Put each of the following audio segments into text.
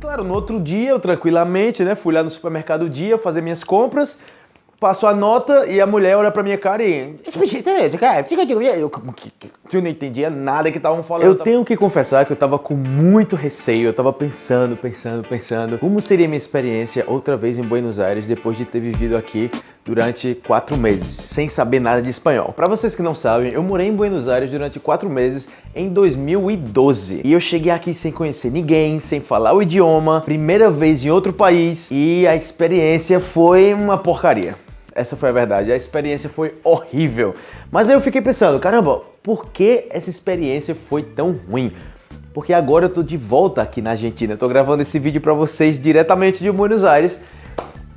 claro, no outro dia, eu tranquilamente, né, fui lá no supermercado dia fazer minhas compras, passo a nota e a mulher olha pra minha cara e... Eu, não entendia nada que estavam falando. Eu tenho que confessar que eu tava com muito receio, eu tava pensando, pensando, pensando como seria minha experiência outra vez em Buenos Aires depois de ter vivido aqui durante quatro meses, sem saber nada de espanhol. Para vocês que não sabem, eu morei em Buenos Aires durante quatro meses em 2012. E eu cheguei aqui sem conhecer ninguém, sem falar o idioma, primeira vez em outro país e a experiência foi uma porcaria. Essa foi a verdade, a experiência foi horrível. Mas aí eu fiquei pensando, caramba, por que essa experiência foi tão ruim? Porque agora eu tô de volta aqui na Argentina, eu tô gravando esse vídeo para vocês diretamente de Buenos Aires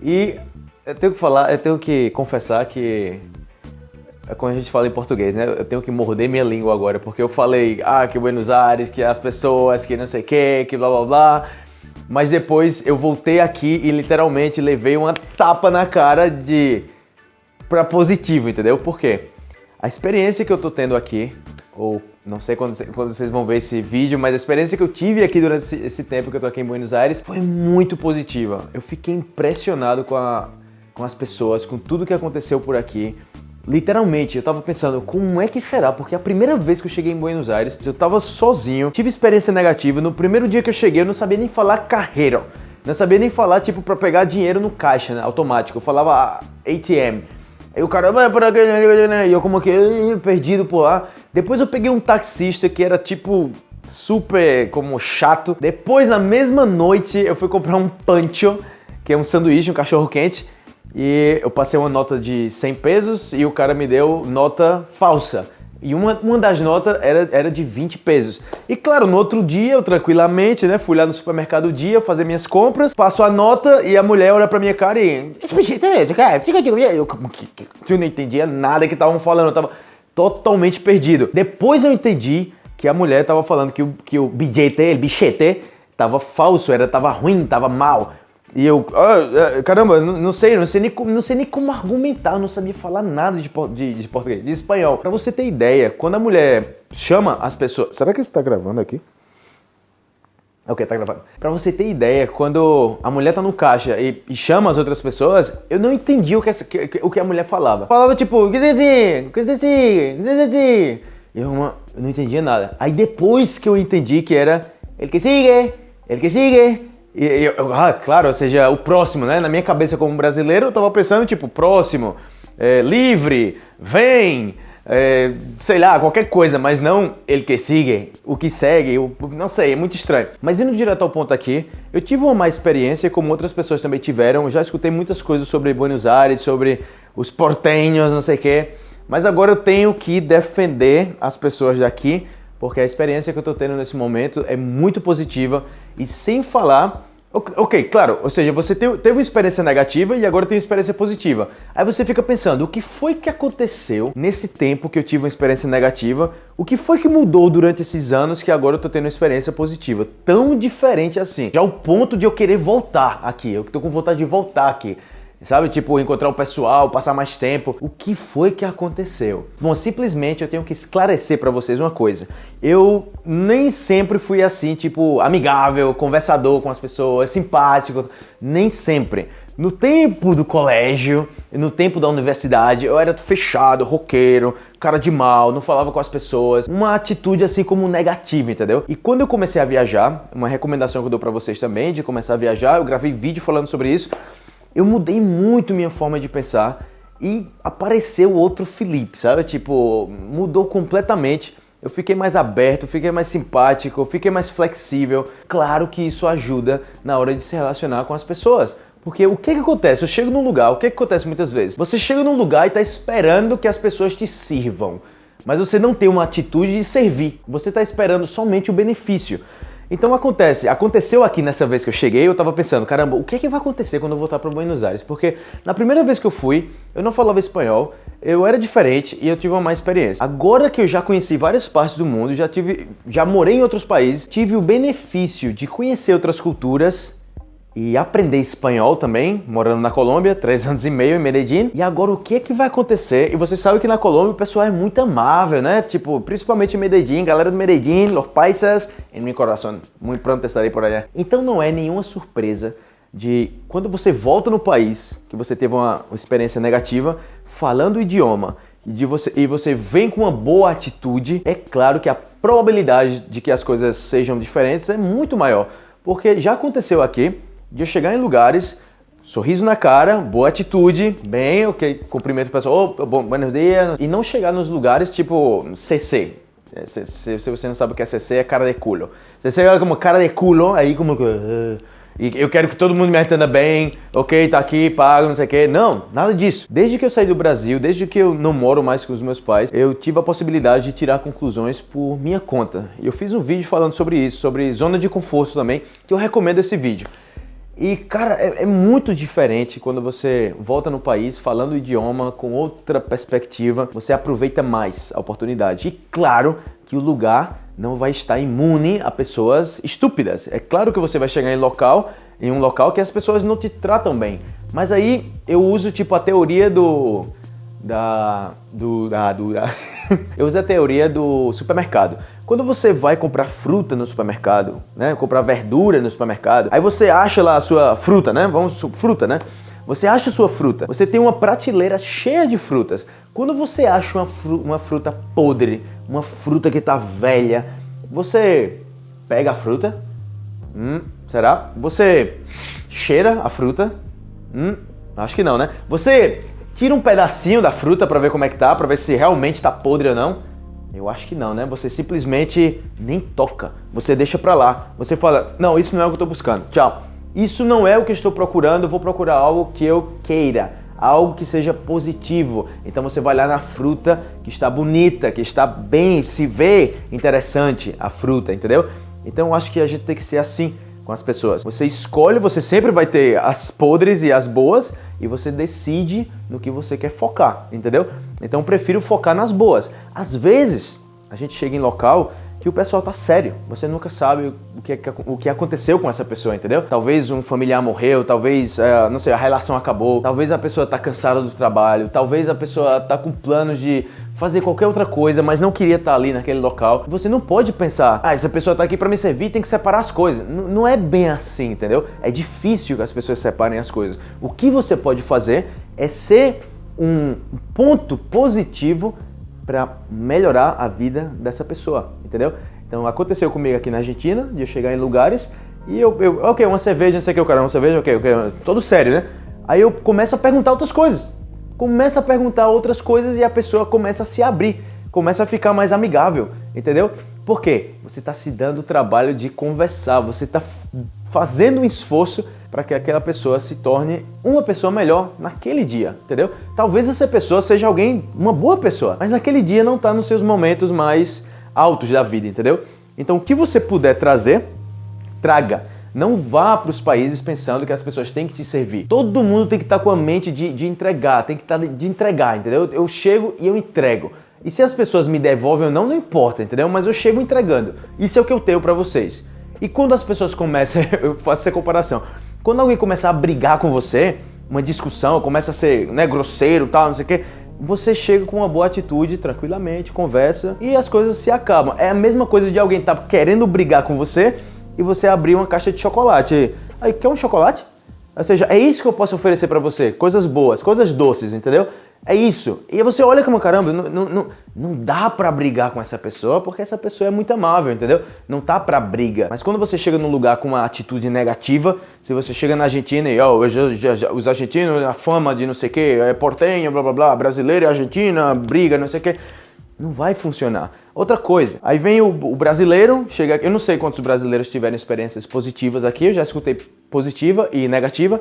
e eu tenho que falar, eu tenho que confessar que é como a gente fala em português, né? Eu tenho que morder minha língua agora, porque eu falei, ah, que Buenos Aires, que as pessoas, que não sei o que, que blá blá blá. Mas depois eu voltei aqui e literalmente levei uma tapa na cara de para positivo, entendeu? Por quê? A experiência que eu tô tendo aqui, ou não sei quando, quando, vocês vão ver esse vídeo, mas a experiência que eu tive aqui durante esse, esse tempo que eu tô aqui em Buenos Aires foi muito positiva. Eu fiquei impressionado com, a, com as pessoas, com tudo que aconteceu por aqui. Literalmente, eu tava pensando, como é que será? Porque a primeira vez que eu cheguei em Buenos Aires, eu tava sozinho, tive experiência negativa. No primeiro dia que eu cheguei, eu não sabia nem falar carreira. Não sabia nem falar, tipo, pra pegar dinheiro no caixa, né, automático. Eu falava ATM. Aí o cara, vai para E eu como que, perdido por lá. Depois eu peguei um taxista que era tipo super como chato. Depois na mesma noite eu fui comprar um pancho, que é um sanduíche, um cachorro quente. E eu passei uma nota de 100 pesos e o cara me deu nota falsa. E uma, uma das notas era, era de 20 pesos. E claro, no outro dia, eu tranquilamente, né, fui lá no supermercado dia fazer minhas compras, passo a nota e a mulher olha pra minha cara e... Eu, não entendia nada que estavam falando, eu tava totalmente perdido. Depois eu entendi que a mulher tava falando que o, que o bilhete, o bichete, tava falso, era, tava ruim, tava mal. E eu, ah, caramba, não, não, sei, não sei, nem, não sei nem como argumentar, eu não sabia falar nada de, de, de português, de espanhol. Pra você ter ideia, quando a mulher chama as pessoas... Será que você tá gravando aqui? Ok, tá gravando. Pra você ter ideia, quando a mulher tá no caixa e, e chama as outras pessoas, eu não entendi o que, essa, que, o que a mulher falava. Falava tipo, que que que eu, eu não entendia nada. Aí depois que eu entendi que era ele que sigue, ele que sigue, e, ah, claro, ou seja, o próximo, né? Na minha cabeça como brasileiro, eu tava pensando, tipo, próximo, é, livre, vem, é, sei lá, qualquer coisa, mas não ele que sigue, o que segue, eu, não sei, é muito estranho. Mas indo direto ao ponto aqui, eu tive uma má experiência, como outras pessoas também tiveram, já escutei muitas coisas sobre Buenos Aires, sobre os portenhos, não sei o quê, mas agora eu tenho que defender as pessoas daqui, porque a experiência que eu tô tendo nesse momento é muito positiva e sem falar Ok, claro, ou seja, você teve uma experiência negativa e agora tem uma experiência positiva. Aí você fica pensando, o que foi que aconteceu nesse tempo que eu tive uma experiência negativa? O que foi que mudou durante esses anos que agora eu tô tendo uma experiência positiva? Tão diferente assim. Já o ponto de eu querer voltar aqui, eu tô com vontade de voltar aqui. Sabe, tipo, encontrar o pessoal, passar mais tempo. O que foi que aconteceu? Bom, simplesmente eu tenho que esclarecer para vocês uma coisa. Eu nem sempre fui assim, tipo, amigável, conversador com as pessoas, simpático. Nem sempre. No tempo do colégio, no tempo da universidade, eu era fechado, roqueiro, cara de mal, não falava com as pessoas, uma atitude assim como negativa, entendeu? E quando eu comecei a viajar, uma recomendação que eu dou pra vocês também de começar a viajar, eu gravei vídeo falando sobre isso, eu mudei muito minha forma de pensar e apareceu outro Felipe, sabe? Tipo, mudou completamente. Eu fiquei mais aberto, fiquei mais simpático, fiquei mais flexível. Claro que isso ajuda na hora de se relacionar com as pessoas. Porque o que, que acontece? Eu chego num lugar, o que, que acontece muitas vezes? Você chega num lugar e está esperando que as pessoas te sirvam. Mas você não tem uma atitude de servir. Você está esperando somente o benefício. Então acontece, aconteceu aqui nessa vez que eu cheguei, eu tava pensando, caramba, o que, é que vai acontecer quando eu voltar para Buenos Aires? Porque na primeira vez que eu fui, eu não falava espanhol, eu era diferente e eu tive uma má experiência. Agora que eu já conheci várias partes do mundo, já tive, já morei em outros países, tive o benefício de conhecer outras culturas, e aprender espanhol também, morando na Colômbia, três anos e meio em Medellín. E agora o que é que vai acontecer? E você sabe que na Colômbia o pessoal é muito amável, né? Tipo, principalmente em Medellín, galera de Medellín, los paisas, em meu coração, muito pronto estarei por allá. Então não é nenhuma surpresa de quando você volta no país, que você teve uma, experiência negativa, falando o idioma, de você, e você vem com uma boa atitude, é claro que a probabilidade de que as coisas sejam diferentes é muito maior. Porque já aconteceu aqui, de eu chegar em lugares, sorriso na cara, boa atitude, bem, ok, cumprimento o pessoal, oh, bom, dias, e não chegar nos lugares tipo CC. É, se, se, se, você não sabe o que é CC, é cara de culo. Você chega como cara de culo, aí como que... Uh, e eu quero que todo mundo me atenda bem, ok, tá aqui, pago, não sei o que. Não, nada disso. Desde que eu saí do Brasil, desde que eu não moro mais com os meus pais, eu tive a possibilidade de tirar conclusões por minha conta. E eu fiz um vídeo falando sobre isso, sobre zona de conforto também, que eu recomendo esse vídeo. E, cara, é, é, muito diferente quando você volta no país falando o idioma com outra perspectiva, você aproveita mais a oportunidade. E claro que o lugar não vai estar imune a pessoas estúpidas. É claro que você vai chegar em local, em um local que as pessoas não te tratam bem. Mas aí eu uso tipo a teoria do da do da, do, da eu uso a teoria do supermercado. Quando você vai comprar fruta no supermercado, né, comprar verdura no supermercado, aí você acha lá a sua fruta, né? Vamos, fruta, né? Você acha sua fruta, você tem uma prateleira cheia de frutas. Quando você acha uma, fru uma fruta podre, uma fruta que está velha, você pega a fruta, hum, será? Você cheira a fruta, hum, acho que não, né? Você tira um pedacinho da fruta para ver como é que tá, para ver se realmente está podre ou não. Eu acho que não, né? Você simplesmente nem toca. Você deixa pra lá. Você fala, não, isso não é o que eu tô buscando. Tchau. Isso não é o que eu estou procurando. Eu vou procurar algo que eu queira. Algo que seja positivo. Então você vai lá na fruta que está bonita, que está bem, se vê interessante a fruta, entendeu? Então eu acho que a gente tem que ser assim com as pessoas. Você escolhe, você sempre vai ter as podres e as boas e você decide no que você quer focar, entendeu? Então eu prefiro focar nas boas. Às vezes, a gente chega em local que o pessoal tá sério. Você nunca sabe o que, o que aconteceu com essa pessoa, entendeu? Talvez um familiar morreu, talvez, é, não sei, a relação acabou, talvez a pessoa tá cansada do trabalho, talvez a pessoa tá com planos de fazer qualquer outra coisa, mas não queria estar tá ali naquele local. Você não pode pensar, ah, essa pessoa tá aqui para me servir, tem que separar as coisas. N não é bem assim, entendeu? É difícil que as pessoas separem as coisas. O que você pode fazer é ser um ponto positivo para melhorar a vida dessa pessoa, entendeu? Então aconteceu comigo aqui na Argentina, de eu chegar em lugares e eu, eu ok, uma cerveja, não sei o que, o cara, uma cerveja, ok, ok, todo sério, né? Aí eu começo a perguntar outras coisas, começa a perguntar outras coisas e a pessoa começa a se abrir, começa a ficar mais amigável, entendeu? Por quê? Você está se dando o trabalho de conversar, você está fazendo um esforço para que aquela pessoa se torne uma pessoa melhor naquele dia, entendeu? Talvez essa pessoa seja alguém, uma boa pessoa, mas naquele dia não está nos seus momentos mais altos da vida, entendeu? Então o que você puder trazer, traga. Não vá para os países pensando que as pessoas têm que te servir. Todo mundo tem que estar tá com a mente de, de entregar, tem que estar tá de entregar, entendeu? Eu chego e eu entrego. E se as pessoas me devolvem ou não, não importa, entendeu? Mas eu chego entregando. Isso é o que eu tenho para vocês. E quando as pessoas começam, eu faço essa comparação, quando alguém começar a brigar com você, uma discussão, começa a ser né, grosseiro tal, não sei o quê, você chega com uma boa atitude, tranquilamente, conversa e as coisas se acabam. É a mesma coisa de alguém estar tá querendo brigar com você e você abrir uma caixa de chocolate. Aí, quer um chocolate? Ou seja, é isso que eu posso oferecer para você, coisas boas, coisas doces, entendeu? É isso. E você olha como, caramba, não, não, não, não dá pra brigar com essa pessoa porque essa pessoa é muito amável, entendeu? Não tá pra briga. Mas quando você chega num lugar com uma atitude negativa, se você chega na Argentina e, ó, oh, os argentinos, a fama de não sei o que, é portenho, blá blá blá, brasileiro e argentina, briga, não sei o que, não vai funcionar. Outra coisa, aí vem o, o brasileiro, chega eu não sei quantos brasileiros tiveram experiências positivas aqui, eu já escutei positiva e negativa,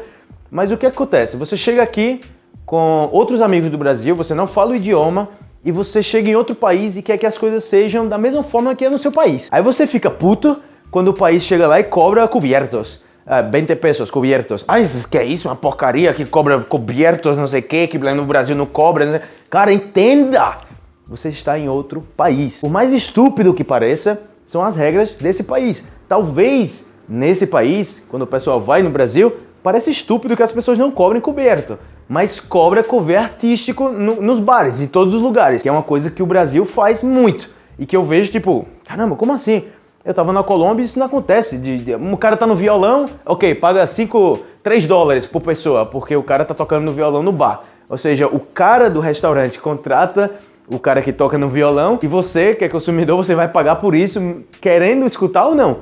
mas o que acontece? Você chega aqui, com outros amigos do Brasil, você não fala o idioma e você chega em outro país e quer que as coisas sejam da mesma forma que é no seu país. Aí você fica puto quando o país chega lá e cobra cobertos. Uh, 20 pesos cobertos. Ah, que é isso? Uma porcaria que cobra cobertos, não sei o que, que no Brasil não cobra. Não Cara, entenda! Você está em outro país. Por mais estúpido que pareça, são as regras desse país. Talvez nesse país, quando o pessoal vai no Brasil, parece estúpido que as pessoas não cobrem coberto, mas cobra cover artístico no, nos bares, em todos os lugares, que é uma coisa que o Brasil faz muito e que eu vejo tipo, caramba, como assim? Eu tava na Colômbia e isso não acontece. De, de, um cara tá no violão, ok, paga 5, 3 dólares por pessoa, porque o cara tá tocando no violão no bar. Ou seja, o cara do restaurante contrata o cara que toca no violão e você, que é consumidor, você vai pagar por isso, querendo escutar ou não.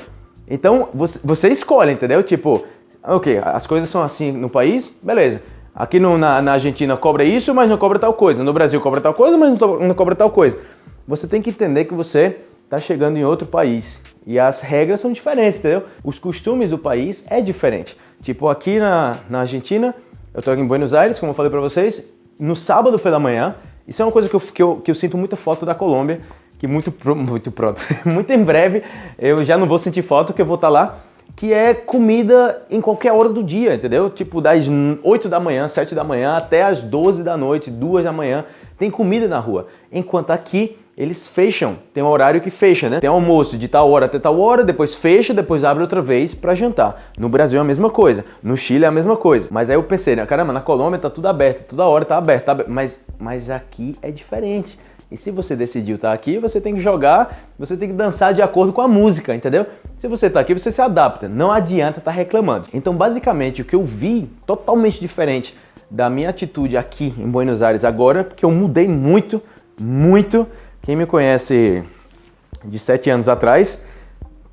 Então, você, você escolhe, entendeu? Tipo, ok, as coisas são assim no país, beleza. Aqui no, na, na, Argentina cobra isso, mas não cobra tal coisa. No Brasil cobra tal coisa, mas não, não cobra tal coisa. Você tem que entender que você está chegando em outro país. E as regras são diferentes, entendeu? Os costumes do país é diferente. Tipo, aqui na, na Argentina, eu estou em Buenos Aires, como eu falei para vocês, no sábado pela manhã, isso é uma coisa que eu, que eu, que eu sinto muita falta da Colômbia, que muito, muito pronto, muito em breve eu já não vou sentir falta, que eu vou estar tá lá, que é comida em qualquer hora do dia, entendeu? Tipo das 8 da manhã, 7 da manhã até as 12 da noite, 2 da manhã, tem comida na rua. Enquanto aqui eles fecham, tem um horário que fecha, né? Tem almoço de tal hora até tal hora, depois fecha, depois abre outra vez para jantar. No Brasil é a mesma coisa, no Chile é a mesma coisa. Mas aí eu pensei, né? caramba, na Colômbia tá tudo aberto, toda hora tá aberto, tá aberto. Mas, mas aqui é diferente. E se você decidiu estar tá aqui, você tem que jogar, você tem que dançar de acordo com a música, entendeu? Se você está aqui, você se adapta, não adianta estar tá reclamando. Então, basicamente, o que eu vi totalmente diferente da minha atitude aqui em Buenos Aires agora, porque eu mudei muito, muito. Quem me conhece de sete anos atrás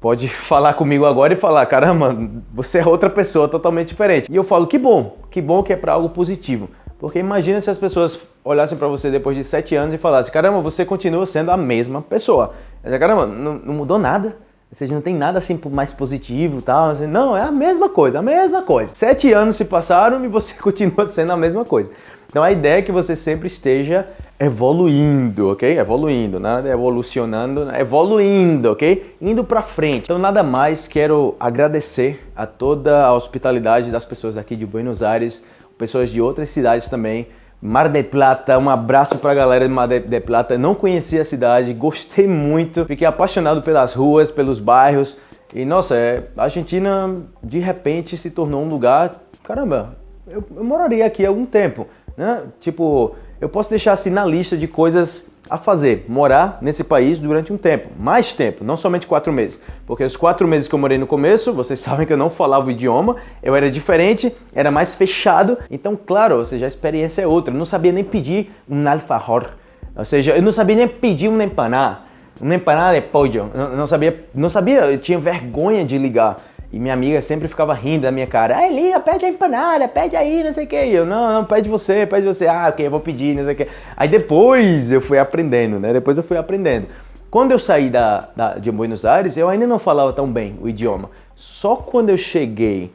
pode falar comigo agora e falar, caramba, você é outra pessoa totalmente diferente. E eu falo, que bom, que bom que é para algo positivo. Porque imagina se as pessoas olhassem para você depois de sete anos e falassem, caramba, você continua sendo a mesma pessoa. Mas, caramba, não, não mudou nada. Ou seja, não tem nada assim mais positivo e tal. Não, é a mesma coisa, a mesma coisa. Sete anos se passaram e você continua sendo a mesma coisa. Então a ideia é que você sempre esteja evoluindo, ok? Evoluindo, nada evolucionando, evoluindo, ok? Indo para frente. Então nada mais quero agradecer a toda a hospitalidade das pessoas aqui de Buenos Aires, pessoas de outras cidades também. Mar del Plata, um abraço para a galera de Mar del Plata. Não conhecia a cidade, gostei muito, fiquei apaixonado pelas ruas, pelos bairros. E nossa, é, a Argentina de repente se tornou um lugar, caramba, eu, eu moraria aqui há algum tempo, né? Tipo, eu posso deixar assim na lista de coisas a fazer, morar nesse país durante um tempo, mais tempo, não somente quatro meses. Porque os quatro meses que eu morei no começo, vocês sabem que eu não falava o idioma, eu era diferente, era mais fechado, então claro, ou seja, a experiência é outra. Eu não sabia nem pedir um alfajor, ou seja, eu não sabia nem pedir um empaná, um empaná de pollo, eu não sabia, não sabia, eu tinha vergonha de ligar. E minha amiga sempre ficava rindo da minha cara. Ah, Elia, pede a empanada, pede aí, não sei o que. E eu, não, não, pede você, pede você. Ah, ok, eu vou pedir, não sei o que. Aí depois eu fui aprendendo, né? Depois eu fui aprendendo. Quando eu saí da, da, de Buenos Aires, eu ainda não falava tão bem o idioma. Só quando eu cheguei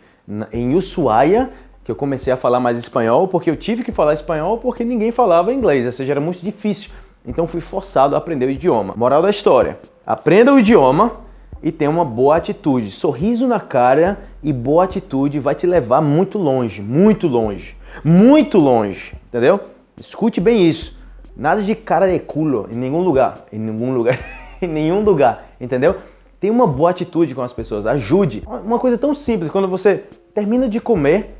em Ushuaia, que eu comecei a falar mais espanhol, porque eu tive que falar espanhol porque ninguém falava inglês, ou seja, era muito difícil. Então fui forçado a aprender o idioma. Moral da história, aprenda o idioma, e tenha uma boa atitude. Sorriso na cara e boa atitude vai te levar muito longe, muito longe, muito longe, entendeu? Escute bem isso. Nada de cara de culo em nenhum lugar, em nenhum lugar, em nenhum lugar, entendeu? Tenha uma boa atitude com as pessoas, ajude. Uma coisa tão simples, quando você termina de comer,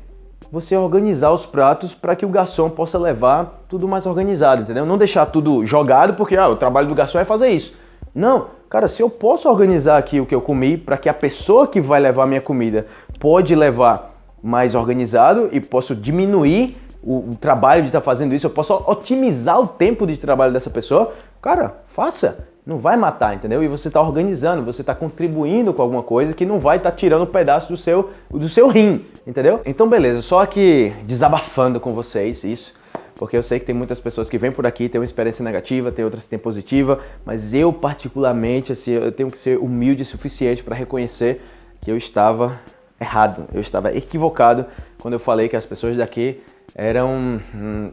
você organizar os pratos para que o garçom possa levar tudo mais organizado, entendeu? Não deixar tudo jogado, porque ah, o trabalho do garçom é fazer isso. Não, cara, se eu posso organizar aqui o que eu comi para que a pessoa que vai levar minha comida pode levar mais organizado e posso diminuir o, o trabalho de estar tá fazendo isso, eu posso otimizar o tempo de trabalho dessa pessoa, cara, faça. Não vai matar, entendeu? E você está organizando, você está contribuindo com alguma coisa que não vai estar tá tirando um pedaço do seu, do seu rim, entendeu? Então, beleza, só aqui desabafando com vocês isso porque eu sei que tem muitas pessoas que vêm por aqui, têm uma experiência negativa, tem outras que têm positiva, mas eu particularmente, assim, eu tenho que ser humilde o suficiente para reconhecer que eu estava errado, eu estava equivocado quando eu falei que as pessoas daqui eram hum,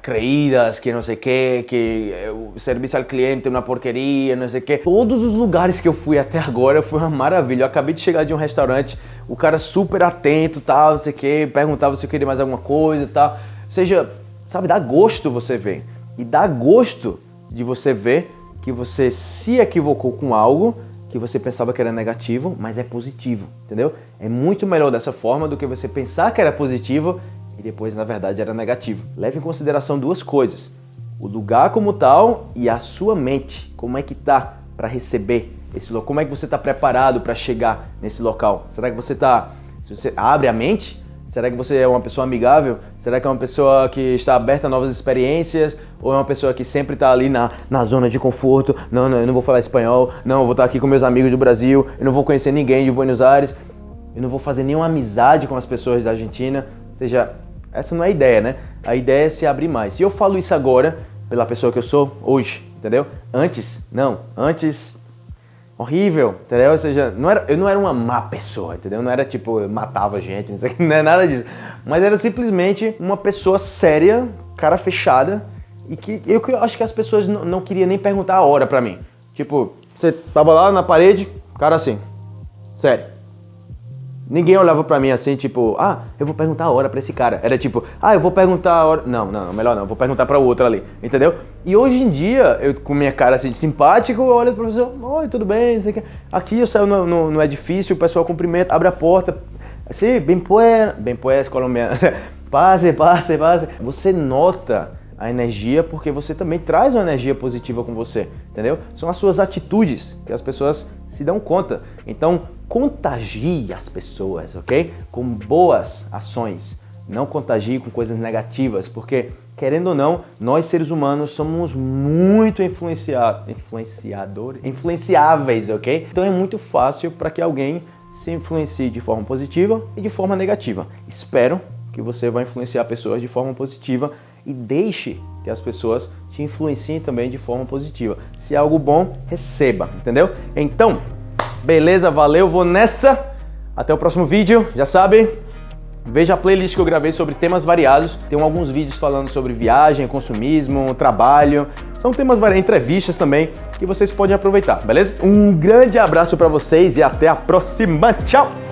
creídas, que não sei o que, que o serviço ao cliente é uma porqueria, não sei o que. Todos os lugares que eu fui até agora foi uma maravilha. Eu acabei de chegar de um restaurante, o cara super atento, tal, não sei o que, perguntava se eu queria mais alguma coisa, tal. Ou seja, Sabe, dá gosto você ver. E dá gosto de você ver que você se equivocou com algo que você pensava que era negativo, mas é positivo, entendeu? É muito melhor dessa forma do que você pensar que era positivo e depois, na verdade, era negativo. Leve em consideração duas coisas. O lugar como tal e a sua mente. Como é que tá para receber esse local? Como é que você está preparado para chegar nesse local? Será que você está... Se você abre a mente, Será que você é uma pessoa amigável? Será que é uma pessoa que está aberta a novas experiências? Ou é uma pessoa que sempre está ali na, na zona de conforto? Não, não, eu não vou falar espanhol. Não, eu vou estar aqui com meus amigos do Brasil. Eu não vou conhecer ninguém de Buenos Aires. Eu não vou fazer nenhuma amizade com as pessoas da Argentina. Ou seja, essa não é a ideia, né? A ideia é se abrir mais. E eu falo isso agora pela pessoa que eu sou hoje, entendeu? Antes, não. Antes horrível, entendeu? Ou seja, não era, eu não era uma má pessoa, entendeu? Não era tipo, eu matava gente, não, sei, não é nada disso. Mas era simplesmente uma pessoa séria, cara fechada, e que eu, eu acho que as pessoas não, não queriam nem perguntar a hora pra mim. Tipo, você tava lá na parede, cara assim, sério. Ninguém olhava pra mim assim, tipo, ah, eu vou perguntar a hora pra esse cara. Era tipo, ah, eu vou perguntar a hora. Não, não, melhor não, vou perguntar pra outro ali, entendeu? E hoje em dia, eu com minha cara assim de simpático, eu olho pro professor, oi, tudo bem. Aqui eu saio no, no, no edifício, o pessoal cumprimenta, abre a porta, assim, bem pues, bem pues, colombiano, passe, passe, passe. Você nota a energia porque você também traz uma energia positiva com você, entendeu? São as suas atitudes que as pessoas se dão conta. Então, contagie as pessoas, ok? Com boas ações. Não contagie com coisas negativas, porque, querendo ou não, nós seres humanos somos muito influencia influenciadores, influenciáveis, ok? Então é muito fácil para que alguém se influencie de forma positiva e de forma negativa. Espero que você vai influenciar pessoas de forma positiva e deixe que as pessoas te influenciem também de forma positiva. Se é algo bom, receba, entendeu? Então, beleza, valeu, vou nessa. Até o próximo vídeo, já sabe, Veja a playlist que eu gravei sobre temas variados. Tem alguns vídeos falando sobre viagem, consumismo, trabalho. São temas variados, entrevistas também, que vocês podem aproveitar, beleza? Um grande abraço para vocês e até a próxima. Tchau!